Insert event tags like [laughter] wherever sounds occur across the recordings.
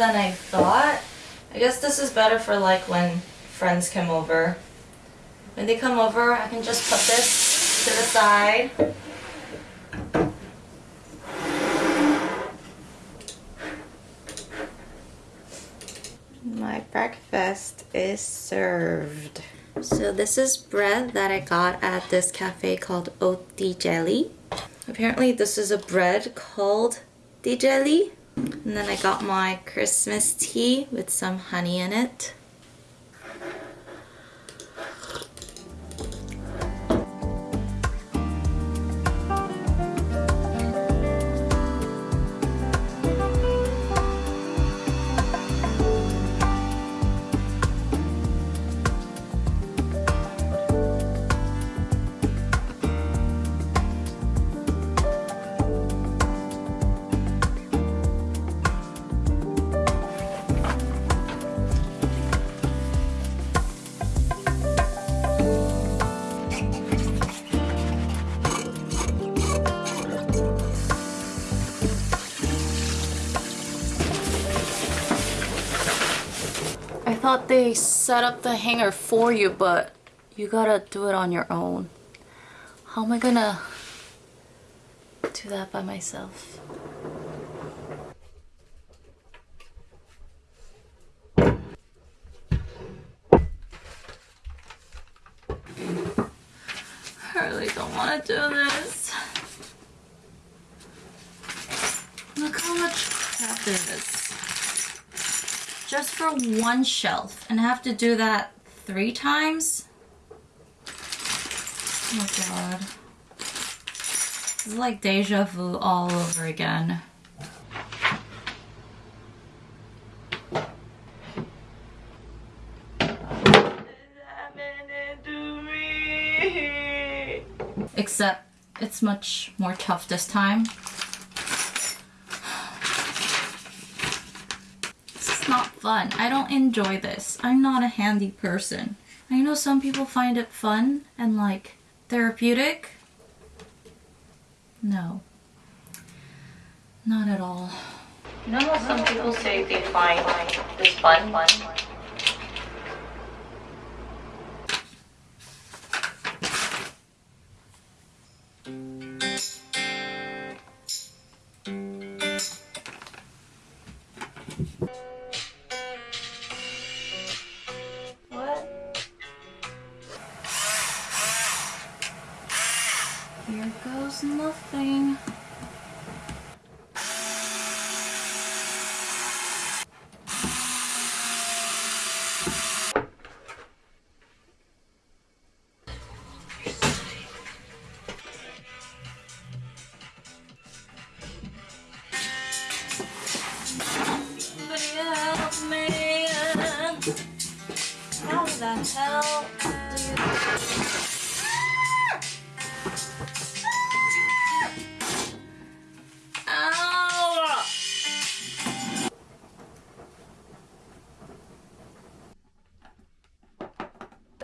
than I thought. I guess this is better for like when friends come over. When they come over, I can just put this to the side. My breakfast is served. So this is bread that I got at this cafe called Oat Tea Jelly. Apparently this is a bread called Tea Jelly. And then I got my Christmas tea with some honey in it. I thought they set up the hanger for you, but you gotta do it on your own. How am I gonna do that by myself? I really don't want to do this. Look how much crap there is just for one shelf and I have to do that three times. Oh god. Is like deja vu all over again. Except it's much more tough this time. not fun. I don't enjoy this. I'm not a handy person. I know some people find it fun and like therapeutic. No. Not at all. You know how some people say they find like this fun? fun? Here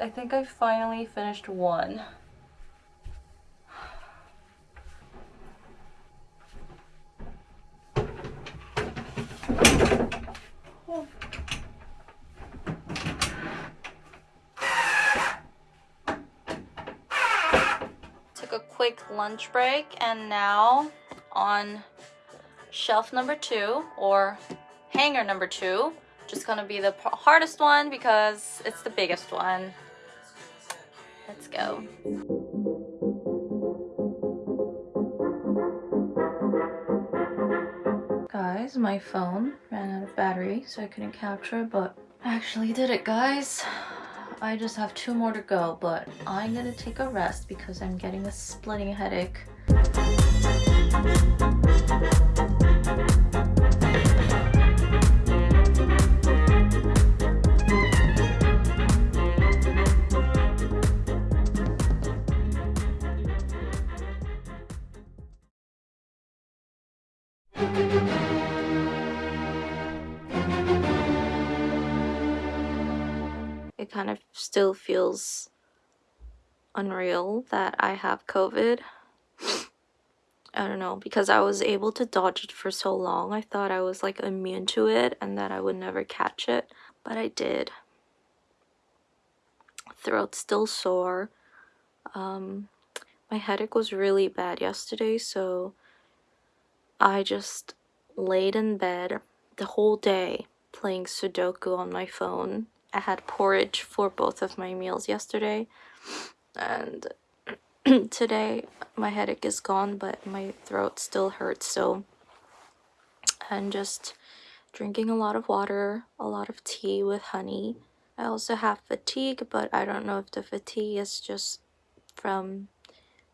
I think I finally finished one. Took a quick lunch break and now on shelf number two or hanger number two just gonna be the hardest one because it's the biggest one let's go. Guys my phone ran out of battery so i couldn't capture but I actually did it guys. I just have two more to go but i'm gonna take a rest because i'm getting a splitting headache kind of still feels unreal that I have COVID. I don't know, because I was able to dodge it for so long. I thought I was like immune to it and that I would never catch it, but I did. Throat still sore. Um, my headache was really bad yesterday, so I just laid in bed the whole day playing Sudoku on my phone. I had porridge for both of my meals yesterday, and [clears throat] today my headache is gone, but my throat still hurts, so and just drinking a lot of water, a lot of tea with honey. I also have fatigue, but I don't know if the fatigue is just from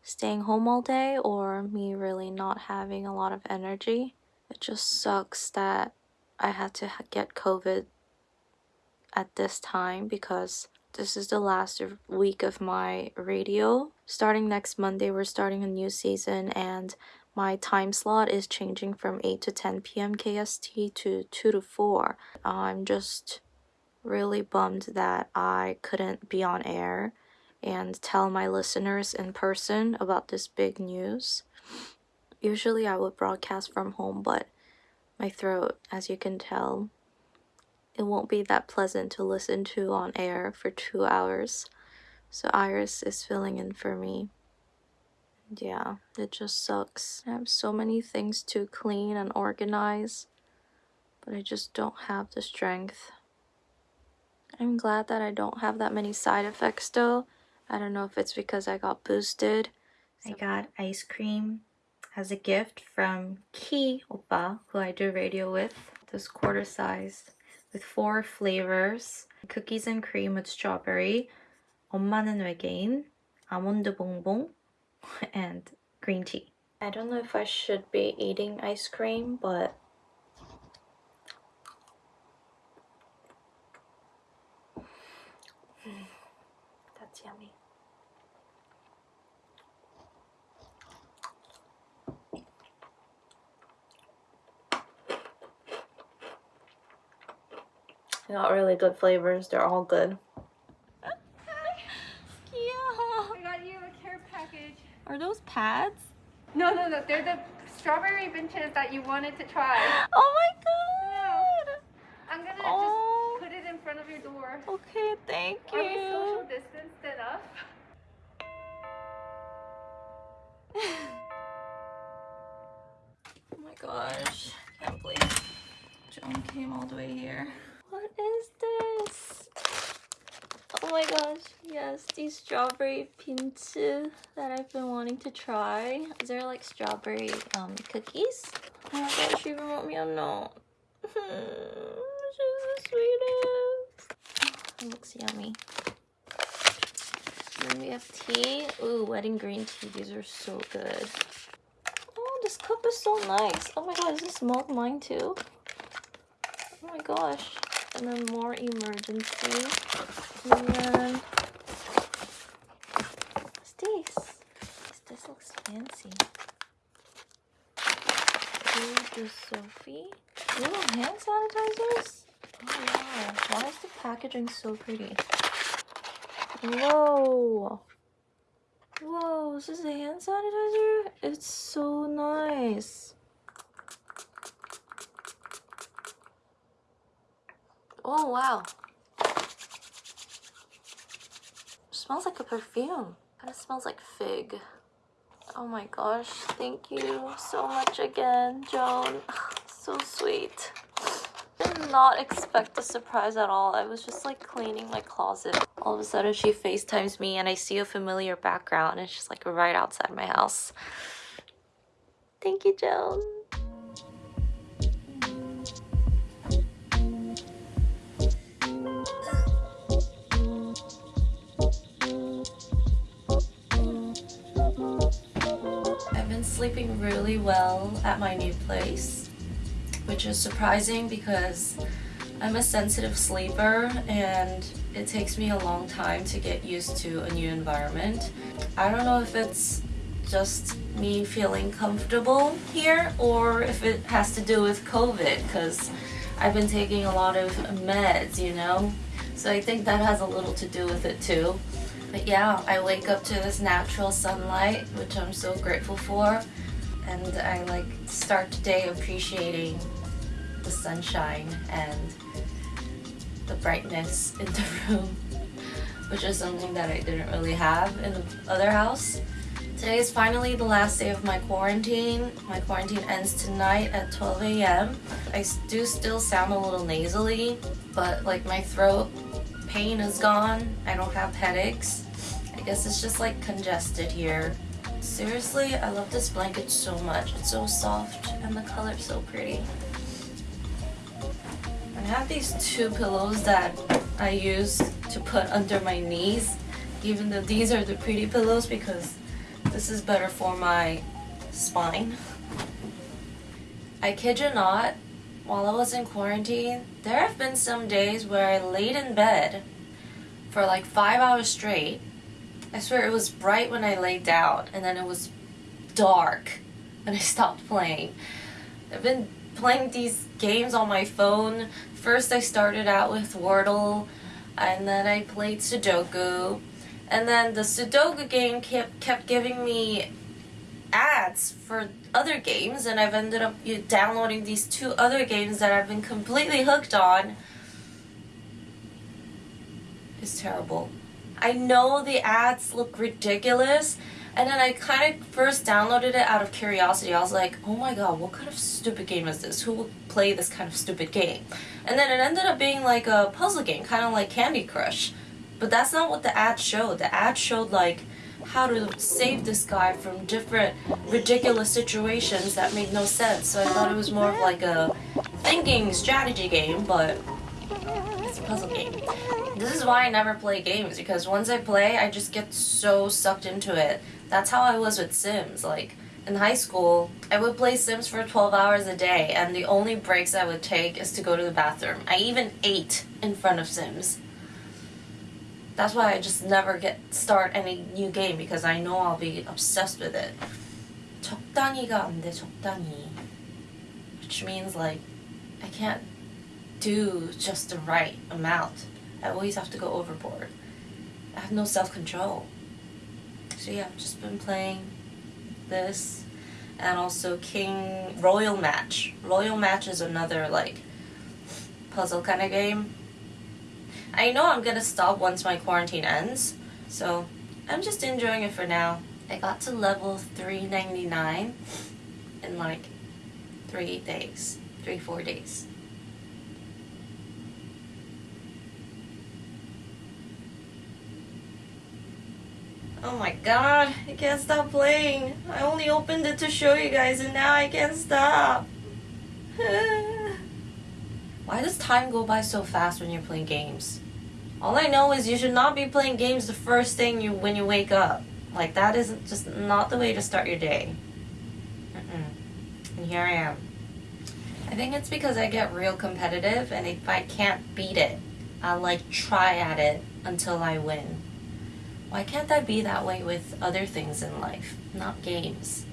staying home all day or me really not having a lot of energy. It just sucks that I had to get COVID at this time because this is the last week of my radio. Starting next Monday, we're starting a new season and my time slot is changing from 8 to 10 p.m. KST to 2 to 4. I'm just really bummed that I couldn't be on air and tell my listeners in person about this big news. Usually I would broadcast from home, but my throat, as you can tell, it won't be that pleasant to listen to on air for two hours. So Iris is filling in for me. Yeah, it just sucks. I have so many things to clean and organize, but I just don't have the strength. I'm glad that I don't have that many side effects though. I don't know if it's because I got boosted. I got ice cream as a gift from Ki Oppa, who I do radio with. This quarter size with four flavors. Cookies and cream with strawberry, 엄마는 외계인, 아몬드 봉봉, [laughs] and green tea. I don't know if I should be eating ice cream, but They got really good flavors. They're all good. yeah. I got you a care package. Are those pads? No, no, no. They're the strawberry benches that you wanted to try. [gasps] Oh my god. I'm gonna oh. just put it in front of your door. Okay, thank you. Strawberry pinzu that I've been wanting to try. Is there like strawberry um, cookies? Oh my gosh, she even wrote me a note. [laughs] She's the sweetest. It looks yummy. Then we have tea. Ooh, wedding green tea. These are so good. Oh, this cup is so nice. Oh my god, is this mug mine too? Oh my gosh and then more emergency. And then what's this? This looks fancy. The Sophie. Little hand sanitizers? Oh wow. Why is the packaging so pretty? Whoa. Whoa, is this is a hand sanitizer? It's so nice. Oh, wow. It smells like a perfume. Kind of smells like fig. Oh my gosh, thank you so much again, Joan. so sweet. I did not expect a surprise at all. I was just like cleaning my closet. All of a sudden she FaceTimes me and I see a familiar background and she's like right outside my house. Thank you, Joan. Sleeping really well at my new place, which is surprising because I'm a sensitive sleeper and it takes me a long time to get used to a new environment. I don't know if it's just me feeling comfortable here or if it has to do with COVID because I've been taking a lot of meds, you know? So I think that has a little to do with it too. But yeah, I wake up to this natural sunlight, which I'm so grateful for. And I like start the day appreciating the sunshine and the brightness in the [laughs] room, which is something that I didn't really have in the other house. Today is finally the last day of my quarantine. My quarantine ends tonight at 12 a.m. I do still sound a little nasally, but like my throat pain is gone. I don't have headaches. I guess it's just like congested here. Seriously, I love this blanket so much. It's so soft and the color's so pretty. I have these two pillows that I use to put under my knees even though these are the pretty pillows because this is better for my spine. I kid you not, while I was in quarantine, there have been some days where I laid in bed for like five hours straight. I swear it was bright when I laid down and then it was dark and I stopped playing. I've been playing these games on my phone. First I started out with Wordle and then I played Sudoku and then the Sudoku game kept kept giving me ads for other games, and I've ended up downloading these two other games that I've been completely hooked on. It's terrible. I know the ads look ridiculous, and then I kind of first downloaded it out of curiosity. I was like, oh my god, what kind of stupid game is this? Who will play this kind of stupid game? And then it ended up being like a puzzle game, kind of like Candy Crush. But that's not what the ad showed. The ad showed like how to save this guy from different ridiculous situations that made no sense. So I thought it was more of like a thinking strategy game, but it's a puzzle game. This is why I never play games because once I play, I just get so sucked into it. That's how I was with Sims. Like in high school, I would play Sims for 12 hours a day, and the only breaks I would take is to go to the bathroom. I even ate in front of Sims. That's why I just never get start any new game because I know I'll be obsessed with it. 적당히가 안 돼, 적당히. Which means like I can't do just the right amount. I always have to go overboard. I have no self-control. So yeah, I've just been playing this and also King Royal Match. Royal Match is another like puzzle kind of game I know I'm gonna stop once my quarantine ends, so I'm just enjoying it for now. I got to level 399 in like three days, three, four days. Oh my god, I can't stop playing. I only opened it to show you guys and now I can't stop. [laughs] Why does time go by so fast when you're playing games? All I know is you should not be playing games the first thing you when you wake up. Like that is just not the way to start your day. Mm-mm. And here I am. I think it's because I get real competitive and if I can't beat it, I'll like try at it until I win. Why can't I be that way with other things in life, not games?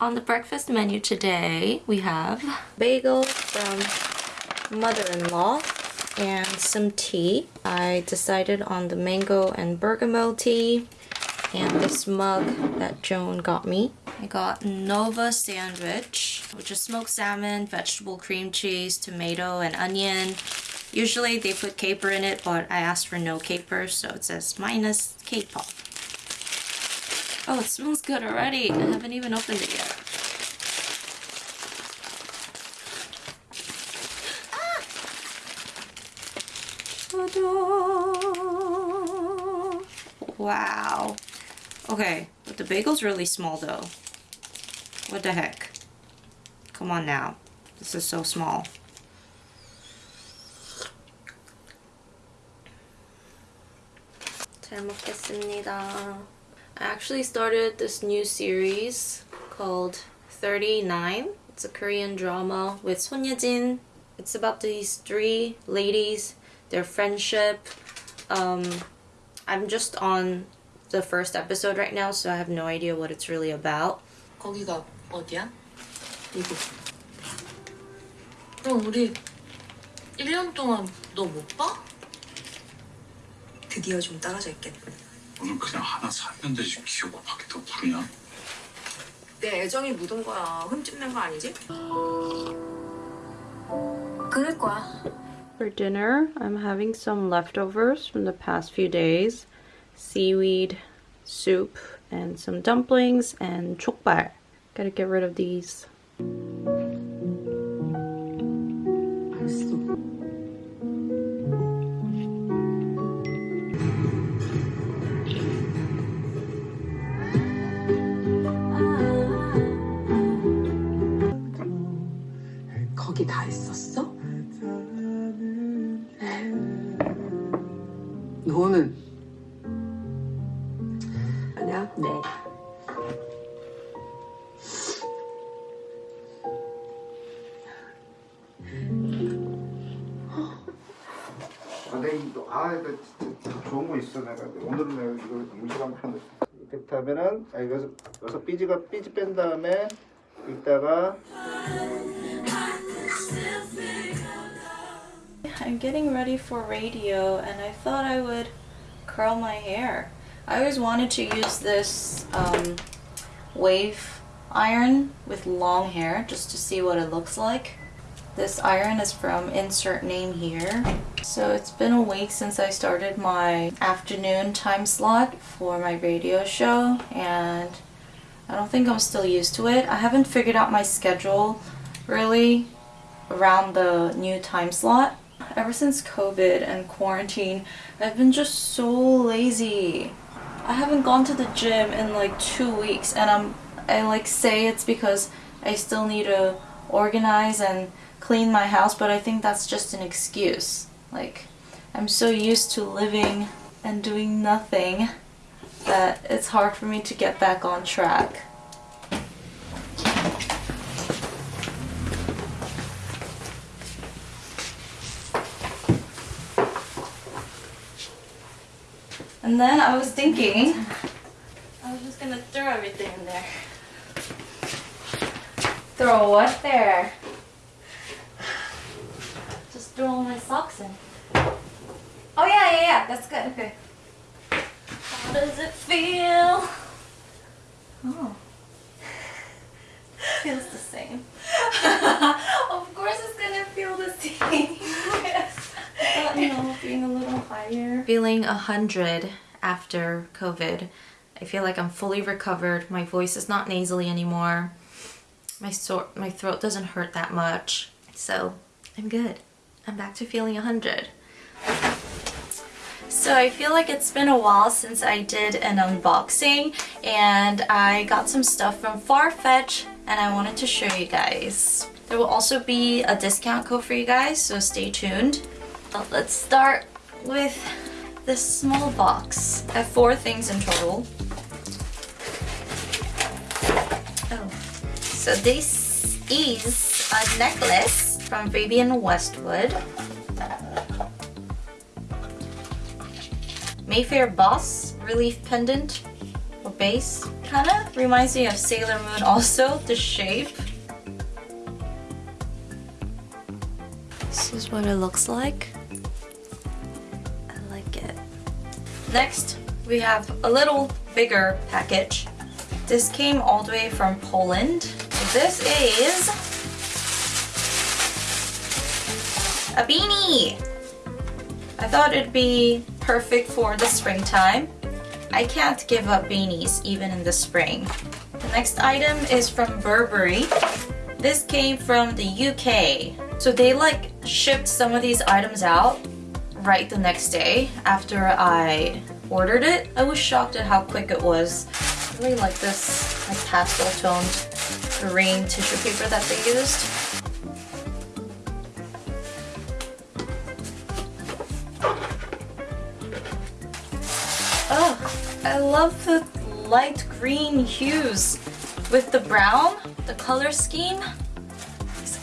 On the breakfast menu today, we have bagel from mother-in-law and some tea. I decided on the mango and bergamot tea and this mug that Joan got me. I got Nova sandwich, which is smoked salmon, vegetable cream cheese, tomato, and onion. Usually they put caper in it, but I asked for no caper, so it says minus caper. Oh, it smells good already. I haven't even opened it yet. Wow. Okay, but the bagel's really small though. What the heck? Come on now. This is so small. 잘 먹겠습니다. I actually started this new series called 39. It's a Korean drama with Son Ye-jin. It's about these three ladies, their friendship, Um, I'm just on the first episode right now, so I have no idea what it's really about. 거기가 어디야? 미국. 그럼 우리 1년 동안 너 못 봐? 드디어 좀 떨어져 있겠네. 너는 그냥 하나 사면 되지 밖에 더내 애정이 묻은 거야. 흠집낸 거 아니지? 그럴 거야. For dinner, I'm having some leftovers from the past few days. Seaweed soup and some dumplings and jokbal. Gotta get rid of these. 너는? 아니야? 네. 아, 내가 이거 아 이거 진짜 좋은 거 있어 내가 오늘은 내가 이거 음식 한번 하는 이렇게 하면은 아 여기서 여기서 삐지가 삐지 뺀 다음에 이따가 I'm getting ready for radio and I thought I would curl my hair. I always wanted to use this um, wave iron with long hair just to see what it looks like. This iron is from insert name here. So it's been a week since I started my afternoon time slot for my radio show and I don't think I'm still used to it. I haven't figured out my schedule really around the new time slot. Ever since COVID and quarantine, I've been just so lazy. I haven't gone to the gym in like two weeks and I'm I like say it's because I still need to organize and clean my house, but I think that's just an excuse. Like I'm so used to living and doing nothing that it's hard for me to get back on track. And then I was thinking, I was just gonna throw everything in there. Throw what there? Just throw all my socks in. Oh yeah, yeah, yeah, that's good. Okay. How does it feel? 100 after COVID. I feel like I'm fully recovered. My voice is not nasally anymore. My, sore, my throat doesn't hurt that much. So I'm good. I'm back to feeling 100. So I feel like it's been a while since I did an unboxing and I got some stuff from Farfetch and I wanted to show you guys. There will also be a discount code for you guys, so stay tuned. But let's start with this small box. I have four things in total. Oh, so this is a necklace from Vivienne Westwood. Mayfair Bas Relief Pendant or base. Kinda reminds me of Sailor Moon also, the shape. This is what it looks like. Next, we have a little bigger package. This came all the way from Poland. This is a beanie. I thought it'd be perfect for the springtime. I can't give up beanies even in the spring. The next item is from Burberry. This came from the UK. So they like shipped some of these items out right the next day after I ordered it. I was shocked at how quick it was. I really like this like pastel toned green tissue paper that they used. Oh, I love the light green hues with the brown, the color scheme.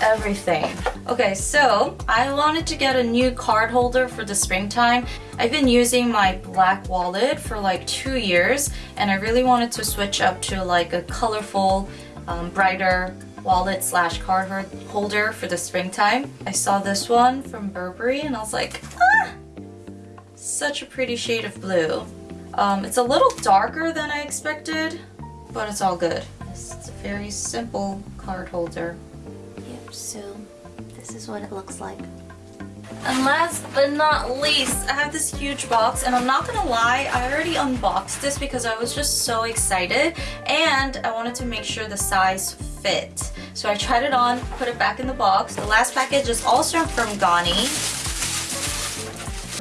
Everything. Okay, so I wanted to get a new card holder for the springtime. I've been using my black wallet for like two years and I really wanted to switch up to like a colorful, um, brighter wallet slash card holder for the springtime. I saw this one from Burberry and I was like, ah! Such a pretty shade of blue. Um, it's a little darker than I expected, but it's all good. It's a very simple card holder. So this is what it looks like. And last but not least, I have this huge box and I'm not gonna lie, I already unboxed this because I was just so excited and I wanted to make sure the size fit. So I tried it on, put it back in the box. The last package is also from Ganni.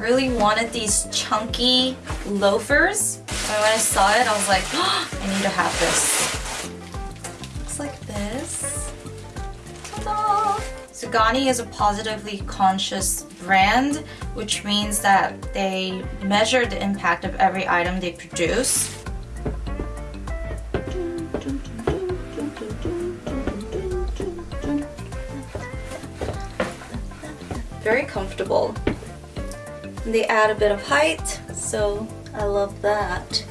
Really wanted these chunky loafers. And when I saw it, I was like, oh, [gasps] I need to have this. Ganni is a positively conscious brand, which means that they measure the impact of every item they produce. very comfortable. They add a bit of height, so I love that.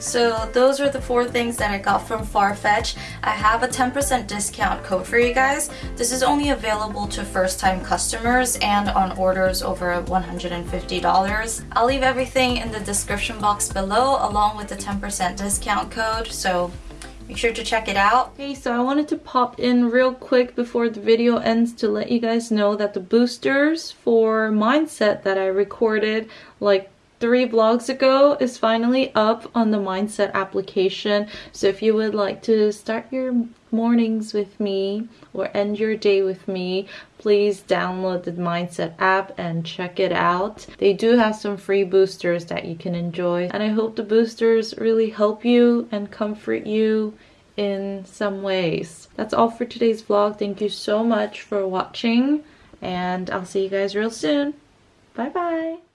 So those are the four things that I got from Farfetch. I have a 10% discount code for you guys. This is only available to first-time customers and on orders over $150. I'll leave everything in the description box below along with the 10% discount code. So Make sure to check it out. Okay, so I wanted to pop in real quick before the video ends to let you guys know that the boosters for Mindset that I recorded like three vlogs ago is finally up on the Mindset application. So if you would like to start your mornings with me or end your day with me, please download the Mindset app and check it out. They do have some free boosters that you can enjoy and I hope the boosters really help you and comfort you in some ways. That's all for today's vlog. Thank you so much for watching and I'll see you guys real soon. Bye bye.